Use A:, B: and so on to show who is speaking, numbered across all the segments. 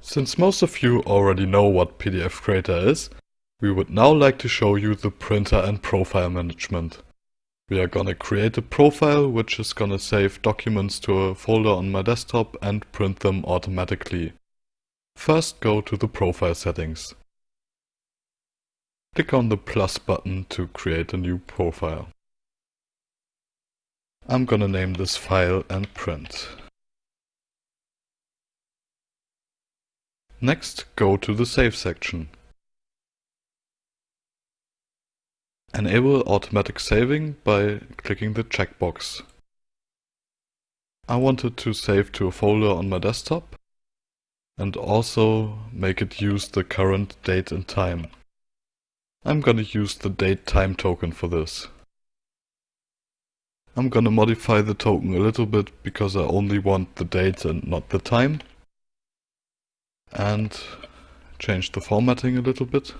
A: Since most of you already know what PDF Creator is, we would now like to show you the printer and profile management. We are gonna create a profile which is gonna save documents to a folder on my desktop and print them automatically. First go to the profile settings. Click on the plus button to create a new profile. I'm gonna name this file and print. Next, go to the Save section. Enable automatic saving by clicking the checkbox. I wanted to save to a folder on my desktop and also make it use the current date and time. I'm gonna use the date time token for this. I'm gonna modify the token a little bit because I only want the date and not the time and change the formatting a little bit.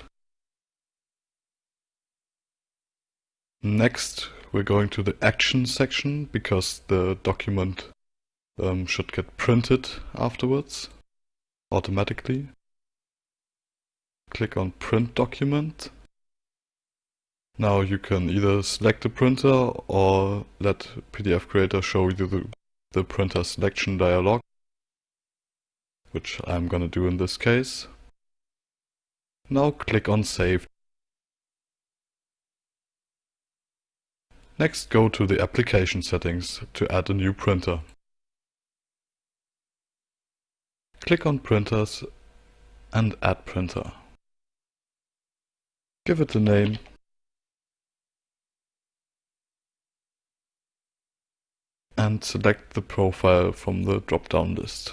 A: Next we're going to the action section because the document um, should get printed afterwards automatically. Click on print document. Now you can either select the printer or let PDF Creator show you the, the printer selection dialog which I'm gonna do in this case. Now click on Save. Next go to the application settings to add a new printer. Click on Printers and Add Printer. Give it a name and select the profile from the drop-down list.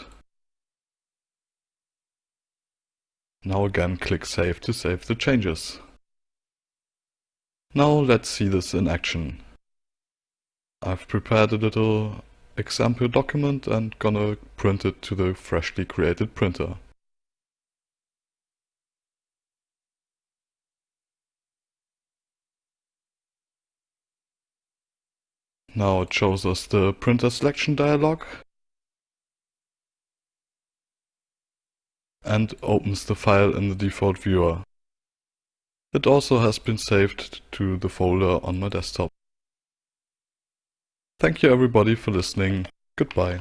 A: Now again click Save to save the changes. Now let's see this in action. I've prepared a little example document and gonna print it to the freshly created printer. Now it shows us the printer selection dialog and opens the file in the default viewer. It also has been saved to the folder on my desktop. Thank you everybody for listening. Goodbye.